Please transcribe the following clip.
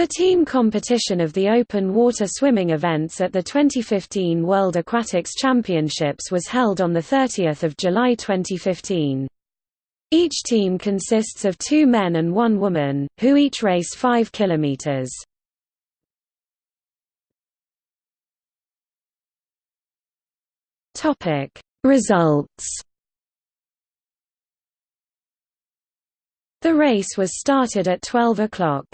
The team competition of the open water swimming events at the 2015 World Aquatics Championships was held on 30 July 2015. Each team consists of two men and one woman, who each race 5 kilometers. Results The race was started at 12 o'clock.